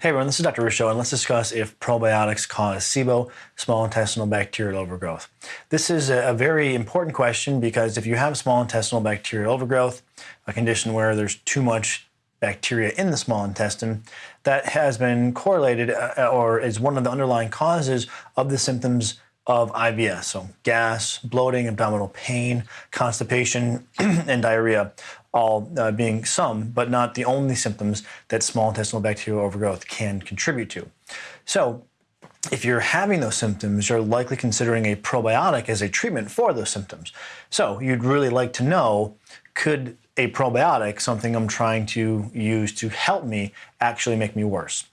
Hey everyone, this is Dr. Ruscio, and let's discuss if probiotics cause SIBO, small intestinal bacterial overgrowth. This is a very important question because if you have small intestinal bacterial overgrowth, a condition where there's too much bacteria in the small intestine, that has been correlated uh, or is one of the underlying causes of the symptoms of IBS. So gas, bloating, abdominal pain, constipation, and diarrhea all uh, being some, but not the only symptoms that small intestinal bacterial overgrowth can contribute to. So if you're having those symptoms, you're likely considering a probiotic as a treatment for those symptoms. So you'd really like to know, could a probiotic, something I'm trying to use to help me, actually make me worse?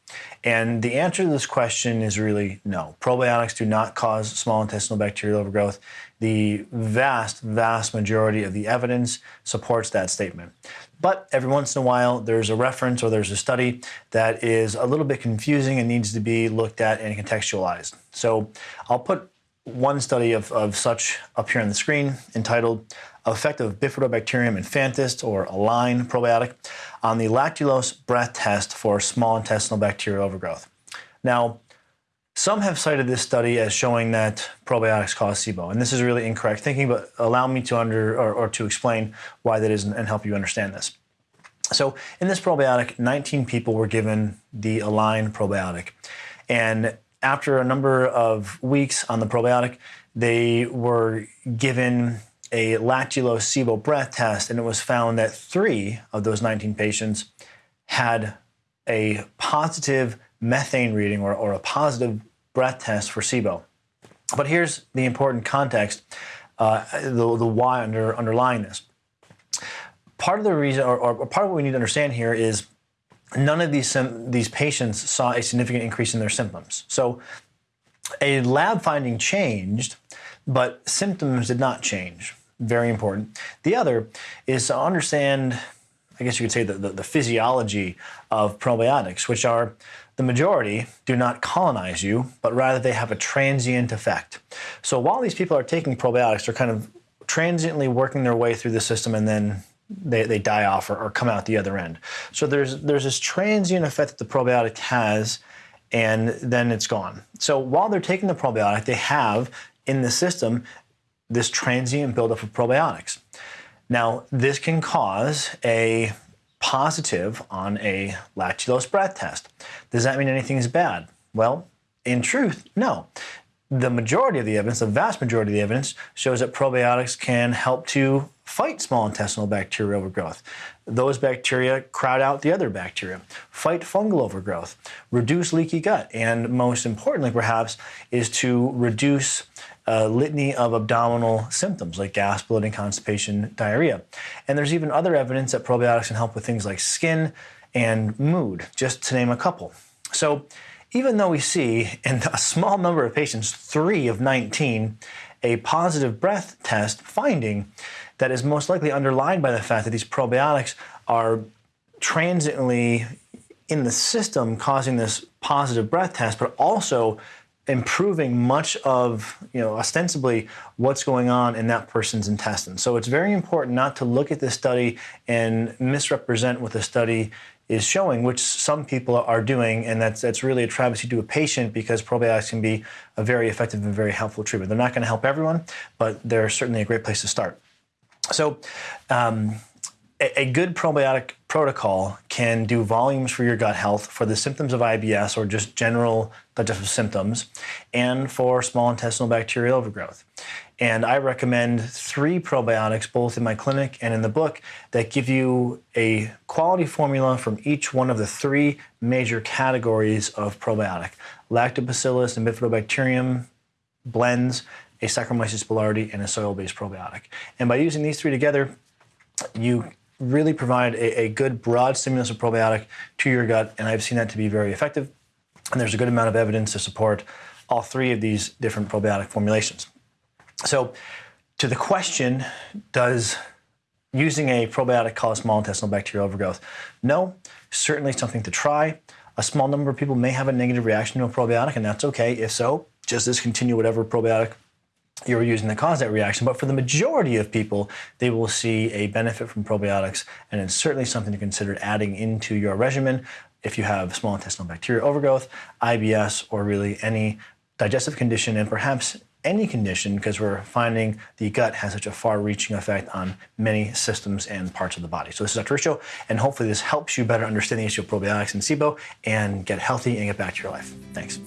And the answer to this question is really no. Probiotics do not cause small intestinal bacterial overgrowth. The vast, vast majority of the evidence supports that statement. But every once in a while, there's a reference or there's a study that is a little bit confusing and needs to be looked at and contextualized. So I'll put one study of, of such up here on the screen entitled Effect of Bifidobacterium infantis or Align probiotic on the lactulose breath test for small intestinal bacterial overgrowth. Now, some have cited this study as showing that probiotics cause SIBO, and this is really incorrect thinking, but allow me to under or, or to explain why that is and help you understand this. So in this probiotic, 19 people were given the Align probiotic. And after a number of weeks on the probiotic, they were given a lactulose SIBO breath test, and it was found that three of those 19 patients had a positive methane reading or, or a positive breath test for SIBO. But here's the important context, uh, the, the why under, underlying this. Part of the reason, or, or part of what we need to understand here is none of these, these patients saw a significant increase in their symptoms. So a lab finding changed, but symptoms did not change. Very important. The other is to understand, I guess you could say, the, the, the physiology of probiotics, which are the majority do not colonize you, but rather they have a transient effect. So while these people are taking probiotics, they're kind of transiently working their way through the system and then they, they die off or, or come out the other end. So there's, there's this transient effect that the probiotic has and then it's gone. So while they're taking the probiotic, they have in the system this transient buildup of probiotics. Now, this can cause a positive on a lactulose breath test. Does that mean anything is bad? Well, in truth, no. The majority of the evidence, the vast majority of the evidence, shows that probiotics can help to fight small intestinal bacterial overgrowth. Those bacteria crowd out the other bacteria, fight fungal overgrowth, reduce leaky gut, and most importantly, perhaps, is to reduce a litany of abdominal symptoms like gas, bloating, constipation, diarrhea. And there's even other evidence that probiotics can help with things like skin and mood, just to name a couple. So even though we see in a small number of patients, three of 19, a positive breath test finding that is most likely underlined by the fact that these probiotics are transiently in the system causing this positive breath test, but also improving much of, you know, ostensibly what's going on in that person's intestine. So it's very important not to look at this study and misrepresent what the study is showing, which some people are doing, and that's that's really a travesty to a patient because probiotics can be a very effective and very helpful treatment. They're not going to help everyone, but they're certainly a great place to start. So um, a, a good probiotic protocol can do volumes for your gut health for the symptoms of IBS or just general digestive symptoms and for small intestinal bacterial overgrowth. And I recommend three probiotics, both in my clinic and in the book, that give you a quality formula from each one of the three major categories of probiotic. Lactobacillus and Bifidobacterium blends, a Saccharomyces boulardii, and a soil-based probiotic. And by using these three together, you really provide a, a, good broad stimulus of probiotic to your gut, and I've seen that to be very effective. And there's a good amount of evidence to support all three of these different probiotic formulations. So, to the question, does using a probiotic cause small intestinal bacterial overgrowth? No, certainly something to try. A small number of people may have a negative reaction to a probiotic, and that's okay. If so, just discontinue whatever probiotic you're using the cause that reaction. But for the majority of people, they will see a benefit from probiotics, and it's certainly something to consider adding into your regimen if you have small intestinal bacterial overgrowth, IBS, or really any digestive condition and perhaps any condition because we're finding the gut has such a far-reaching effect on many systems and parts of the body. So this is Dr. Ruscio, and hopefully this helps you better understand the issue of probiotics and SIBO and get healthy and get back to your life. Thanks.